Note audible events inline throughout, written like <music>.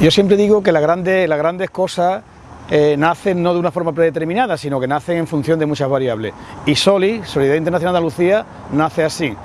Yo siempre digo que las grandes, cosas eh, nacen no de una forma predeterminada, sino que nacen en función de muchas variables. Y SOLI, Solidaridad Internacional de Andalucía, nace así.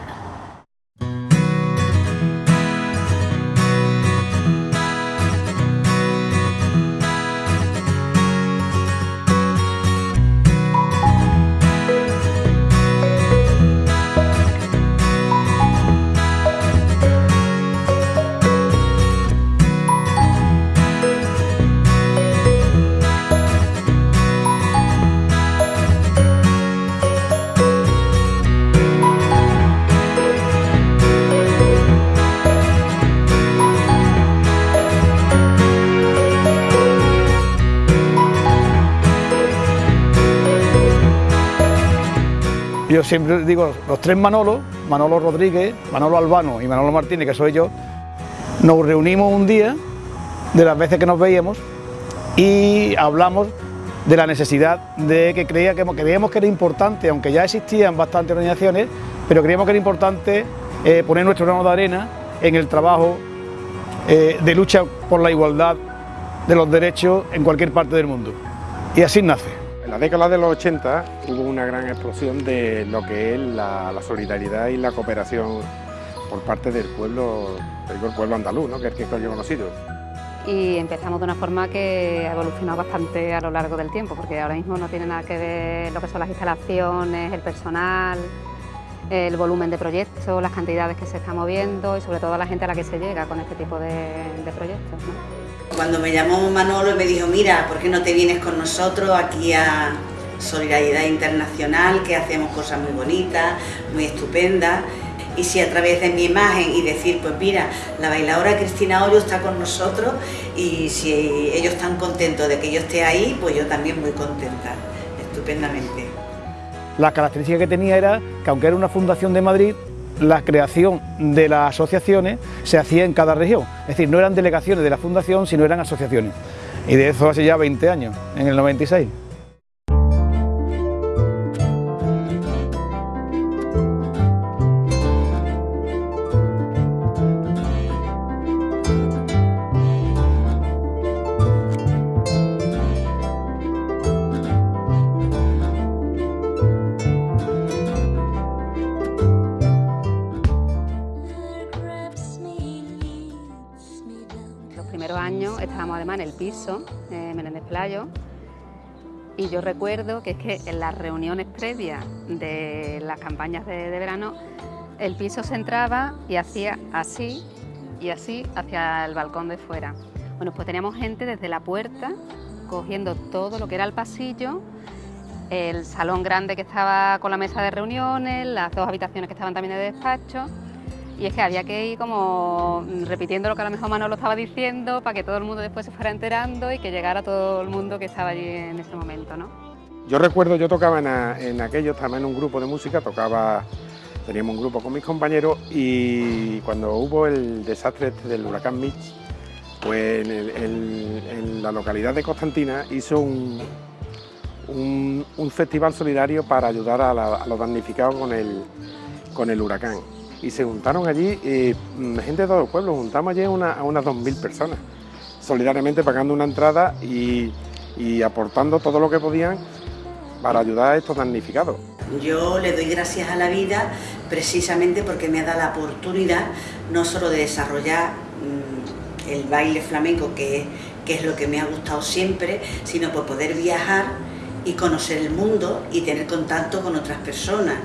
Yo siempre digo, los tres Manolos, Manolo Rodríguez, Manolo Albano y Manolo Martínez, que soy yo, nos reunimos un día, de las veces que nos veíamos, y hablamos de la necesidad de que, creíamos que era importante, aunque ya existían bastantes organizaciones, pero creíamos que era importante eh, poner nuestro grano de arena en el trabajo eh, de lucha por la igualdad de los derechos en cualquier parte del mundo. Y así nace. En la década de los 80 hubo una gran explosión de lo que es la, solidaridad y la cooperación por parte del pueblo, del pueblo andaluz, ¿no? que es el que yo he conocido. Y empezamos de una forma que ha evolucionado bastante a lo largo del tiempo, porque ahora mismo no tiene nada que ver lo que son las instalaciones, el personal, el volumen de proyectos, las cantidades que se están moviendo y sobre todo la gente a la que se llega con este tipo de, de proyectos. ¿no? Cuando me llamó Manolo y me dijo, mira, ¿por qué no te vienes con nosotros aquí a Solidaridad Internacional, que hacemos cosas muy bonitas, muy estupendas? Y si a través de mi imagen y decir, pues mira, la bailadora Cristina Hoyo está con nosotros y si ellos están contentos de que yo esté ahí, pues yo también muy contenta, estupendamente. La característica que tenía era que aunque era una fundación de Madrid, la creación de las asociaciones se hacía en cada región, es decir, no eran delegaciones de la fundación, sino eran asociaciones. Y de eso hace ya 20 años, en el 96. Estábamos además en el piso, eh, Menéndez Playo, y yo recuerdo que es que en las reuniones previas de las campañas de, verano, el piso se entraba y hacía así y así hacia el balcón de fuera. Bueno, pues teníamos gente desde la puerta cogiendo todo lo que era el pasillo, el salón grande que estaba con la mesa de reuniones, las dos habitaciones que estaban también de despacho y es que había que ir como repitiendo lo que a lo mejor Manolo estaba diciendo para que todo el mundo después se fuera enterando y que llegara todo el mundo que estaba allí en ese momento, ¿no? Yo recuerdo, yo tocaba en, en aquello, estaba en un grupo de música, tocaba, teníamos un grupo con mis compañeros y cuando hubo el desastre este del huracán Mitch, pues en, la localidad de Constantina hizo un, festival solidario para ayudar a, a los damnificados con el huracán y se juntaron allí mm, gente de todo el pueblo, juntamos allí a unas 2.000 personas, solidariamente pagando una entrada y, aportando todo lo que podían para ayudar a estos damnificados. Yo le doy gracias a la vida precisamente porque me ha dado la oportunidad no solo de desarrollar mm, el baile flamenco, que, que es lo que me ha gustado siempre, sino por poder viajar y conocer el mundo y tener contacto con otras personas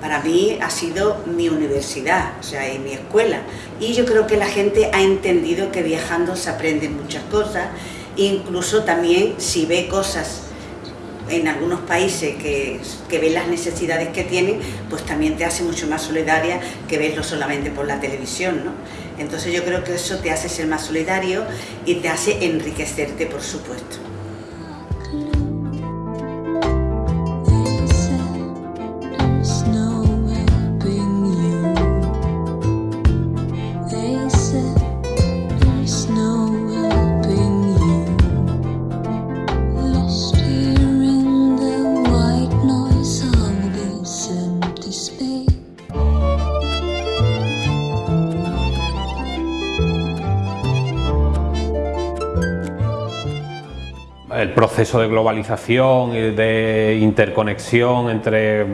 para mí ha sido mi universidad, o sea, mi escuela. Y yo creo que la gente ha entendido que viajando se aprenden muchas cosas, incluso también si ve cosas en algunos países que, que ves las necesidades que tienen, pues también te hace mucho más solidaria que verlo solamente por la televisión, ¿no? Entonces yo creo que eso te hace ser más solidario y te hace enriquecerte, por supuesto. El proceso de globalización y de interconexión entre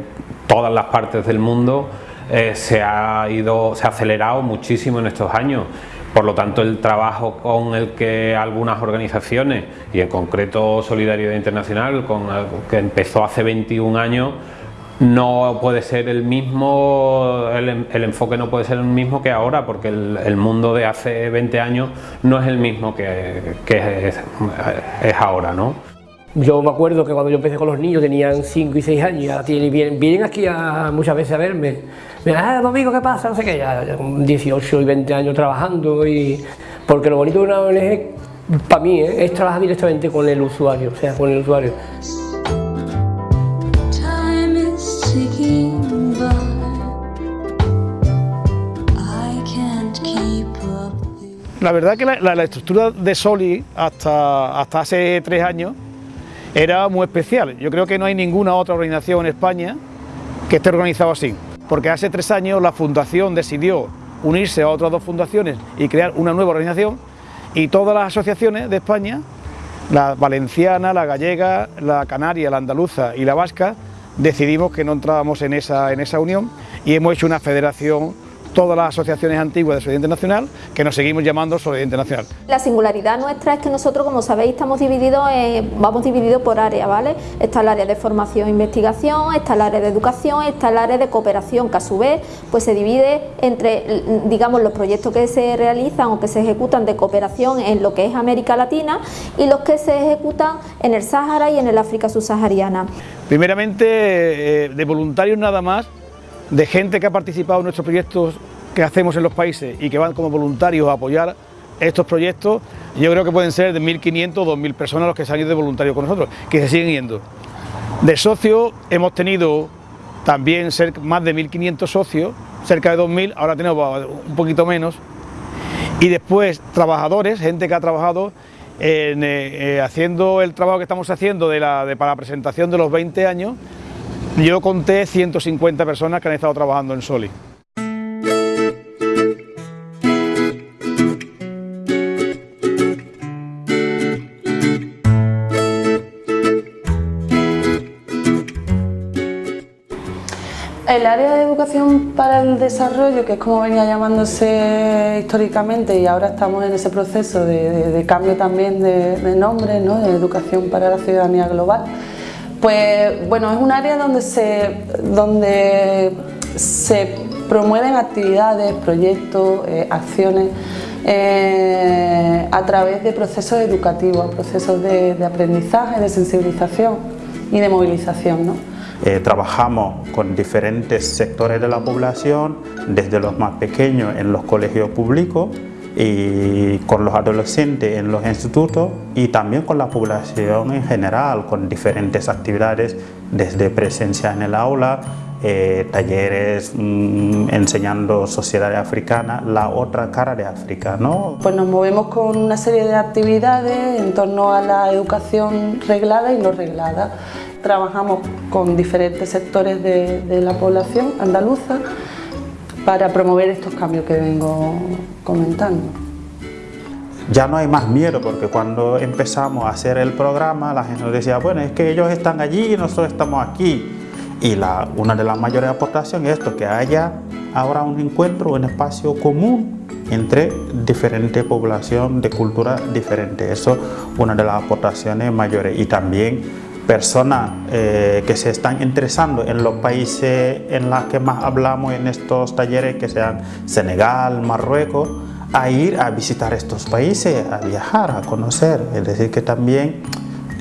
todas las partes del mundo eh, se ha ido, se ha acelerado muchísimo en estos años. Por lo tanto, el trabajo con el que algunas organizaciones, y en concreto Solidaridad Internacional, con que empezó hace 21 años, no puede ser el mismo, el, enfoque no puede ser el mismo que ahora, porque el, mundo de hace 20 años no es el mismo que, es, ahora, ¿no? Yo me acuerdo que cuando yo empecé con los niños tenían 5 y 6 años, ya vienen, vienen aquí muchas veces a verme. Me dicen, ah, Domingo, ¿qué pasa? No sé qué, ya, 18 y 20 años trabajando y... Porque lo bonito de una ONG, para mí, ¿eh? es trabajar directamente con el usuario, o sea, con el usuario. La verdad que la, estructura de Soli hasta, hace tres años era muy especial. Yo creo que no hay ninguna otra organización en España que esté organizada así, porque hace tres años la fundación decidió unirse a otras dos fundaciones y crear una nueva organización y todas las asociaciones de España, la valenciana, la gallega, la canaria, la andaluza y la vasca, decidimos que no entrábamos en esa unión y hemos hecho una federación todas las asociaciones antiguas de Solidaridad Internacional, que nos seguimos llamando Solidaridad Internacional. La singularidad nuestra es que nosotros, como sabéis, estamos divididos, vamos divididos por áreas, ¿vale? Está el área de formación e investigación, está el área de educación, está el área de cooperación, que a su vez pues se divide entre, digamos, los proyectos que se realizan o que se ejecutan de cooperación en lo que es América Latina y los que se ejecutan en el Sáhara y en el África subsahariana. Primeramente, eh, de voluntarios nada más, de gente que ha participado en nuestros proyectos que hacemos en los países y que van como voluntarios a apoyar estos proyectos, yo creo que pueden ser de 1.500 o 2.000 personas los que se han ido de voluntarios con nosotros, que se siguen yendo. De socios hemos tenido también más de 1.500 socios, cerca de 2.000, ahora tenemos un poquito menos, y después trabajadores, gente que ha trabajado en, eh, eh, haciendo el trabajo que estamos haciendo de la, para la presentación de los 20 años, yo conté 150 personas que han estado trabajando en Soli. El área de educación para el desarrollo, que es como venía llamándose históricamente y ahora estamos en ese proceso de, cambio también de, nombre, ¿no? de educación para la ciudadanía global, pues bueno, es un área donde se, donde se promueven actividades, proyectos, eh, acciones eh, a través de procesos educativos, procesos de, aprendizaje, de sensibilización y de movilización. Eh, trabajamos con diferentes sectores de la población, desde los más pequeños en los colegios públicos y con los adolescentes en los institutos y también con la población en general, con diferentes actividades desde presencia en el aula, eh, talleres mm, enseñando sociedad africana, la otra cara de África. ¿no? Pues nos movemos con una serie de actividades en torno a la educación reglada y no reglada. Trabajamos con diferentes sectores de, de la población andaluza para promover estos cambios que vengo comentando. Ya no hay más miedo porque cuando empezamos a hacer el programa la gente nos decía, bueno, es que ellos están allí y nosotros estamos aquí. Y una de las mayores aportaciones es esto, que haya ahora un encuentro, un espacio común entre diferentes poblaciones de cultura diferentes. Eso es una de las aportaciones mayores. Y también personas eh, que se están interesando en los países en los que más hablamos en estos talleres, que sean Senegal, Marruecos, a ir a visitar estos países, a viajar, a conocer. Es decir, que también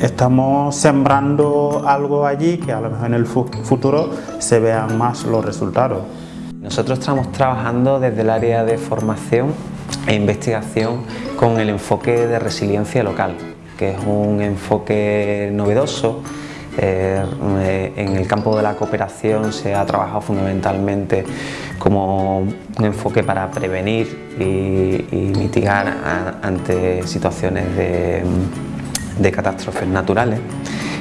estamos sembrando algo allí que a lo mejor en el futuro se vean más los resultados. Nosotros estamos trabajando desde el área de formación e investigación con el enfoque de resiliencia local que es un enfoque novedoso. Eh, en el campo de la cooperación se ha trabajado fundamentalmente como un enfoque para prevenir y, mitigar ante situaciones de, de catástrofes naturales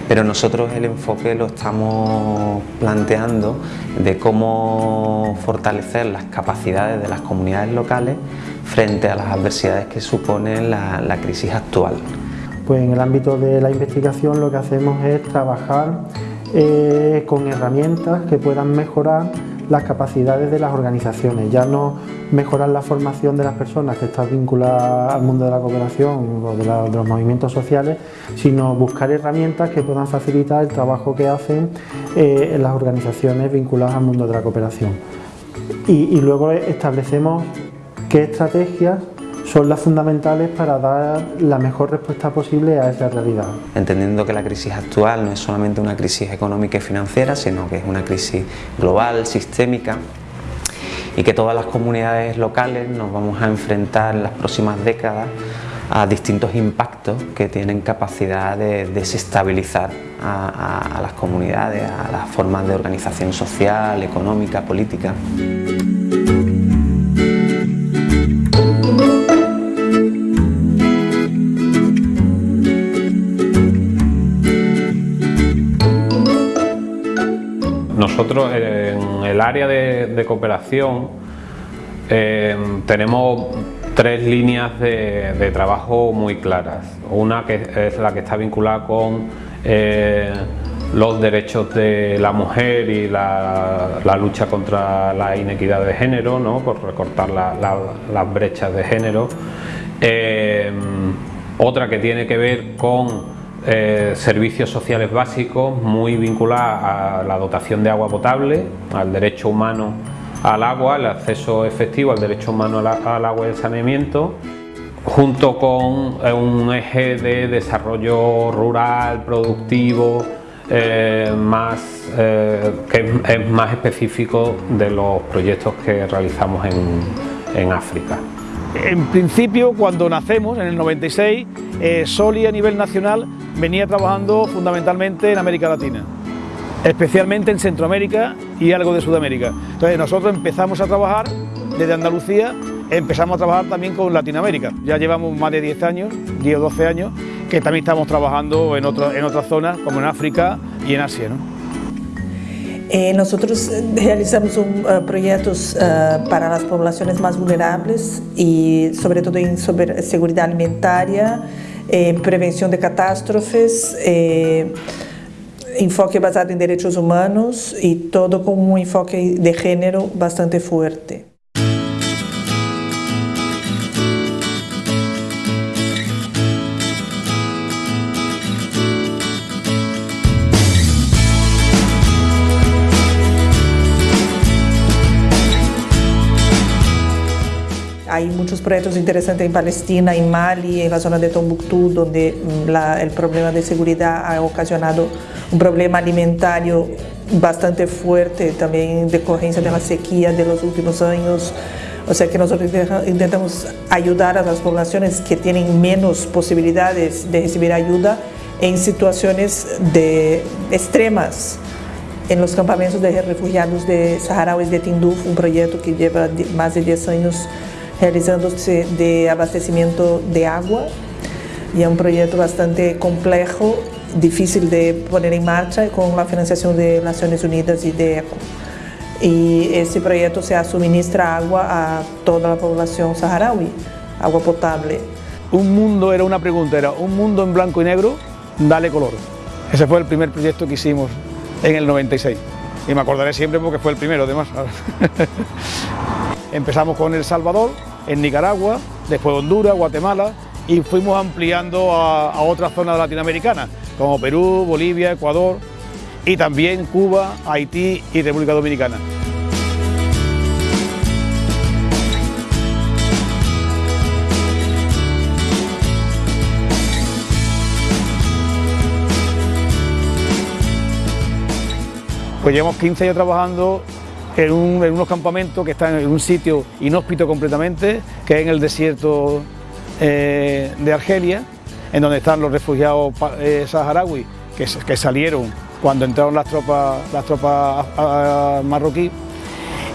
pero nosotros el enfoque lo estamos planteando de cómo fortalecer las capacidades de las comunidades locales frente a las adversidades que supone la crisis actual. Pues en el ámbito de la investigación lo que hacemos es trabajar eh, con herramientas que puedan mejorar las capacidades de las organizaciones, ya no mejorar la formación de las personas que están vinculadas al mundo de la cooperación o de, los movimientos sociales, sino buscar herramientas que puedan facilitar el trabajo que hacen eh, las organizaciones vinculadas al mundo de la cooperación. y luego establecemos qué estrategias son las fundamentales para dar la mejor respuesta posible a esa realidad. Entendiendo que la crisis actual no es solamente una crisis económica y financiera, sino que es una crisis global, sistémica, y que todas las comunidades locales nos vamos a enfrentar en las próximas décadas a distintos impactos que tienen capacidad de desestabilizar a, a las comunidades, a las formas de organización social, económica, política. Área de, cooperación eh, tenemos tres líneas de, trabajo muy claras. Una que es la que está vinculada con eh, los derechos de la mujer y la, lucha contra la inequidad de género, ¿no? por recortar las brechas de género. Eh, otra que tiene que ver con eh, servicios sociales básicos muy vinculados a la dotación de agua potable, al derecho humano al agua, el acceso efectivo al derecho humano al, agua y el saneamiento, junto con eh, un eje de desarrollo rural, productivo, eh, más, que es más específico de los proyectos que realizamos en África. En principio, cuando nacemos, en el 96, eh, Soli a nivel nacional venía trabajando fundamentalmente en América Latina, especialmente en Centroamérica y algo de Sudamérica. Entonces nosotros empezamos a trabajar desde Andalucía, empezamos a trabajar también con Latinoamérica. Ya llevamos más de 10 años, 10 o 12 años, que también estamos trabajando en, en otras zonas, como en África y en Asia. Eh, nosotros realizamos un, uh, proyectos uh, para las poblaciones más vulnerables y sobre todo en sobre seguridad alimentaria, eh, prevención de catástrofes, eh, enfoque basado en derechos humanos y todo con un enfoque de género bastante fuerte. Hay muchos proyectos interesantes en Palestina, en Mali, en la zona de Tombuctú, donde mm, el problema de seguridad ha ocasionado un problema alimentario bastante fuerte, también decorrencia de la sequía de los últimos años. O sea que nosotros intentamos ayudar a las poblaciones que tienen menos posibilidades de recibir ayuda en situaciones de extremas. En los campamentos de refugiados de saharauis de Tinduf, un proyecto que lleva más de 10 años realizándose de abastecimiento de agua y es un proyecto bastante complejo, difícil de poner en marcha con la financiación de Naciones Unidas y de ECO. Y ese proyecto se suministra agua a toda la población saharaui, agua potable. Un mundo era una pregunta, era un mundo en blanco y negro, dale color. Ese fue el primer proyecto que hicimos en el 96 y me acordaré siempre porque fue el primero además. <laughs> Empezamos con El Salvador, en Nicaragua, después Honduras, Guatemala y fuimos ampliando a, otras zonas latinoamericanas como Perú, Bolivia, Ecuador y también Cuba, Haití y República Dominicana. Pues llevamos 15 años trabajando en, unos campamentos que están en un sitio inhóspito completamente, que es en el desierto eh, de Argelia, en donde están los refugiados eh, saharauis que, salieron cuando entraron las tropas, las tropas marroquíes.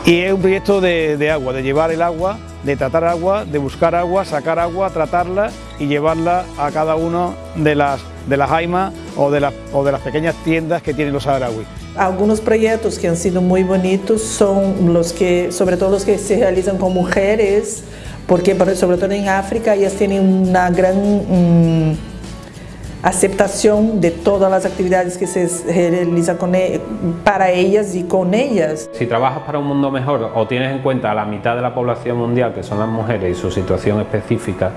Y es un proyecto de, agua, de llevar el agua, de tratar agua, de buscar agua, sacar agua, tratarla y llevarla a cada una de las, de las aimas o de, las, o de las pequeñas tiendas que tienen los saharauis. Algunos proyectos que han sido muy bonitos son los que, sobre todo los que se realizan con mujeres, porque sobre todo en África ellas tienen una gran mm, aceptación de todas las actividades que se realizan con, e, para ellas y con ellas. Si trabajas para un mundo mejor o tienes en cuenta a la mitad de la población mundial, que son las mujeres y su situación específica,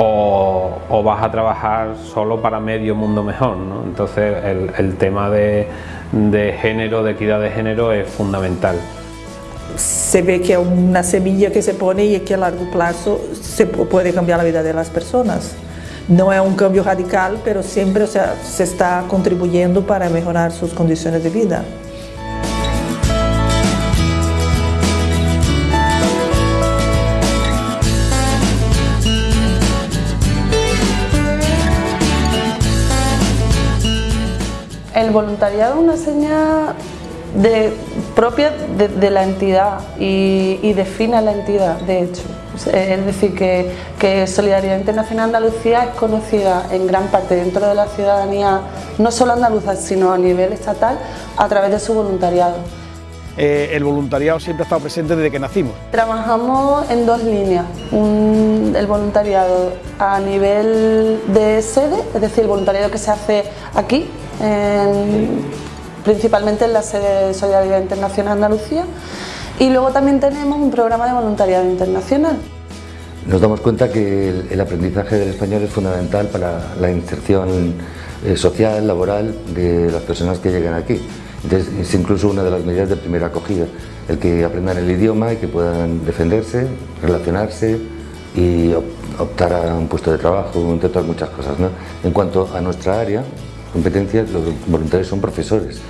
o, vas a trabajar solo para medio mundo mejor. ¿no? Entonces el, tema de, de género, de equidad de género es fundamental se ve que es una semilla que se pone y que a largo plazo se puede cambiar la vida de las personas. No es un cambio radical, pero siempre se está contribuyendo para mejorar sus condiciones de vida. El voluntariado es una señal de, propia de, la entidad y, define a la entidad, de hecho. Es decir, que, Solidaridad Internacional Andalucía es conocida en gran parte dentro de la ciudadanía, no solo andaluza, sino a nivel estatal, a través de su voluntariado. Eh, el voluntariado siempre ha estado presente desde que nacimos. Trabajamos en dos líneas, el voluntariado a nivel de sede, es decir, el voluntariado que se hace aquí, en, principalmente en la sede de Solidaridad Internacional Andalucía y luego también tenemos un programa de voluntariado internacional. Nos damos cuenta que el, aprendizaje del español es fundamental para la inserción eh, social, laboral de las personas que llegan aquí. Es incluso una de las medidas de primera acogida, el que aprendan el idioma y que puedan defenderse, relacionarse y optar a un puesto de trabajo, entre otras muchas cosas. En cuanto a nuestra área, competencias, los voluntarios son profesores.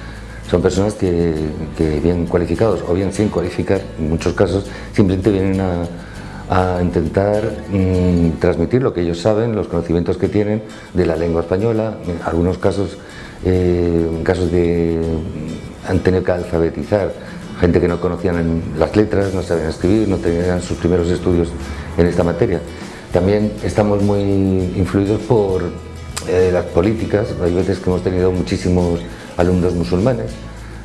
Son personas que, bien cualificados o bien sin cualificar, en muchos casos, simplemente vienen a, intentar mm, transmitir lo que ellos saben, los conocimientos que tienen de la lengua española, en algunos casos, eh, casos de han tenido que alfabetizar gente que no conocían las letras, no sabían escribir, no tenían sus primeros estudios en esta materia. También estamos muy influidos por eh, las políticas, hay veces que hemos tenido muchísimos alumnos musulmanes,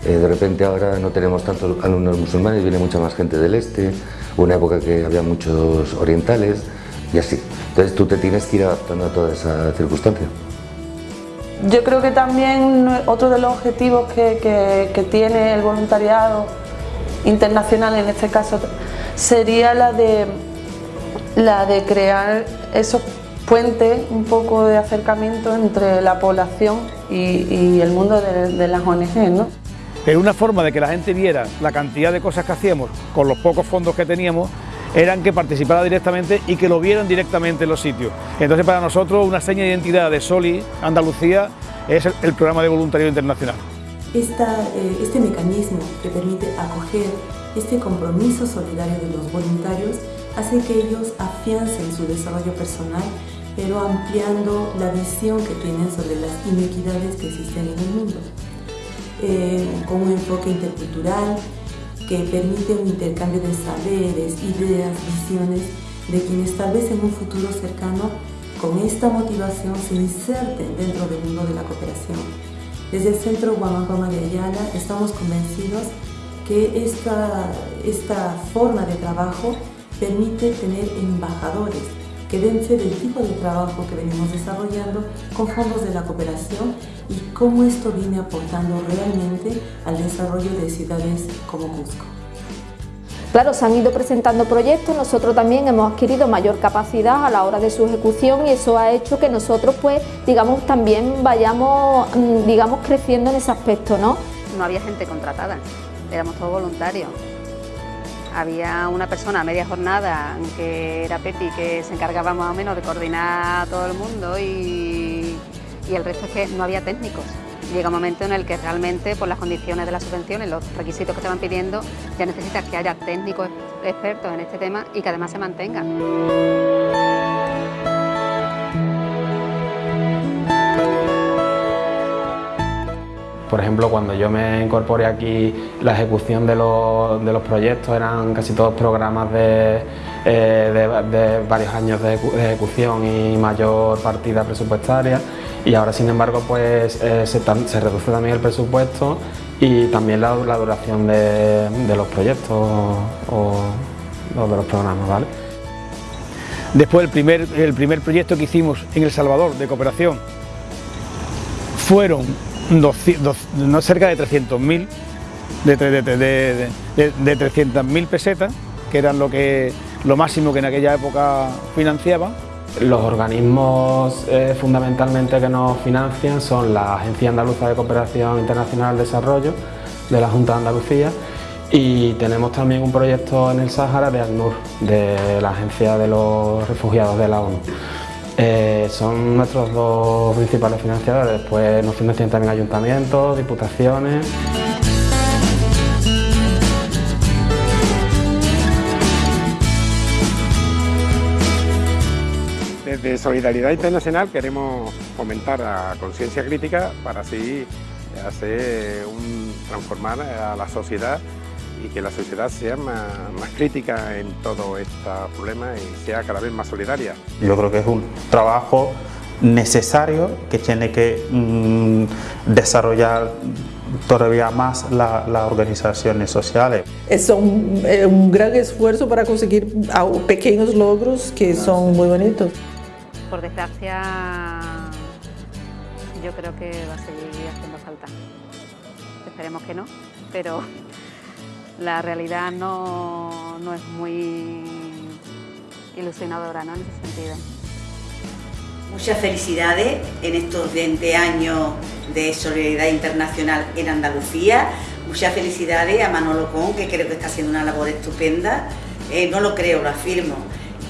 eh, de repente ahora no tenemos tantos alumnos musulmanes, viene mucha más gente del este, una época que había muchos orientales y así. Entonces tú te tienes que ir adaptando a toda esa circunstancia. Yo creo que también otro de los objetivos que, que tiene el voluntariado internacional en este caso sería la de, la de crear esos puente un poco de acercamiento entre la población y, el mundo de, las ONG. ¿no? Pero una forma de que la gente viera la cantidad de cosas que hacíamos con los pocos fondos que teníamos eran que participara directamente y que lo vieran directamente en los sitios. Entonces para nosotros una seña de identidad de Soli Andalucía es el, programa de voluntariado internacional. Eh, este mecanismo que permite acoger este compromiso solidario de los voluntarios hace que ellos afiancen su desarrollo personal, pero ampliando la visión que tienen sobre las inequidades que existen en el mundo. Eh, con un enfoque intercultural que permite un intercambio de saberes, ideas, visiones de quienes tal vez en un futuro cercano con esta motivación se inserten dentro del mundo de la cooperación. Desde el Centro Guamacoma de Ayala estamos convencidos que esta, esta forma de trabajo permite tener embajadores que den fe del tipo de trabajo que venimos desarrollando con fondos de la cooperación y cómo esto viene aportando realmente al desarrollo de ciudades como Cusco. Claro, se han ido presentando proyectos, nosotros también hemos adquirido mayor capacidad a la hora de su ejecución y eso ha hecho que nosotros pues digamos también vayamos mm, digamos creciendo en ese aspecto, ¿no? No había gente contratada, éramos todos voluntarios había una persona a media jornada que era Pepi que se encargaba más o menos de coordinar a todo el mundo y, el resto es que no había técnicos. Llega un momento en el que realmente por las condiciones de la subvención y los requisitos que van pidiendo ya necesitas que haya técnicos expertos en este tema y que además se mantengan. Por ejemplo, cuando yo me incorporé aquí, la ejecución de los, de los proyectos eran casi todos programas de, eh, varios años de, ejecución y mayor partida presupuestaria y ahora sin embargo pues eh, se, reduce también el presupuesto y también la, duración de, los proyectos o, de los programas. ¿vale? Después el primer, el primer proyecto que hicimos en El Salvador de cooperación fueron no cerca de 300.000 de, de, de, de 300.000 pesetas, que eran lo, que, lo máximo que en aquella época financiaban. Los organismos eh, fundamentalmente que nos financian son la Agencia Andaluza de Cooperación Internacional al Desarrollo de la Junta de Andalucía y tenemos también un proyecto en el Sáhara de ACNUR, de la Agencia de los Refugiados de la ONU. Eh, son nuestros dos principales financiadores, después nos financian también ayuntamientos, diputaciones. Desde Solidaridad Internacional queremos fomentar la conciencia crítica para así hacer un, transformar a la sociedad y que la sociedad sea más, crítica en todo este problema y sea cada vez más solidaria. Yo creo que es un trabajo necesario que tiene que mm, desarrollar todavía más las organizaciones sociales. Es un, un, gran esfuerzo para conseguir pequeños logros que son muy bonitos. Por desgracia, yo creo que va a seguir haciendo falta. Esperemos que no, pero la realidad no, no es muy ilusionadora ¿no? en ese sentido. Muchas felicidades en estos 20 años de Solidaridad Internacional en Andalucía. Muchas felicidades a Manolo Con, que creo que está haciendo una labor estupenda. Eh, no lo creo, lo afirmo.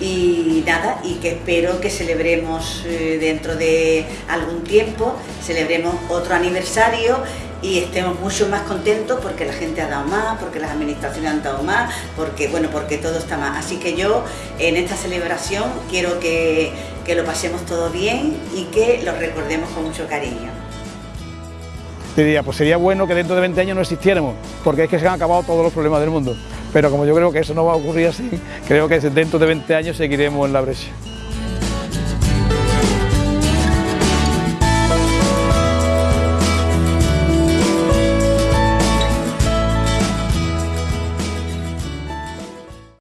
Y nada, y que espero que celebremos eh, dentro de algún tiempo, celebremos otro aniversario y estemos mucho más contentos porque la gente ha dado más, porque las administraciones han dado más, porque bueno, porque todo está más. Así que yo en esta celebración quiero que, que lo pasemos todo bien y que lo recordemos con mucho cariño. Diría, pues sería bueno que dentro de 20 años no existiéramos, porque es que se han acabado todos los problemas del mundo. Pero como yo creo que eso no va a ocurrir así, <laughs> creo que dentro de 20 años seguiremos en la brecha.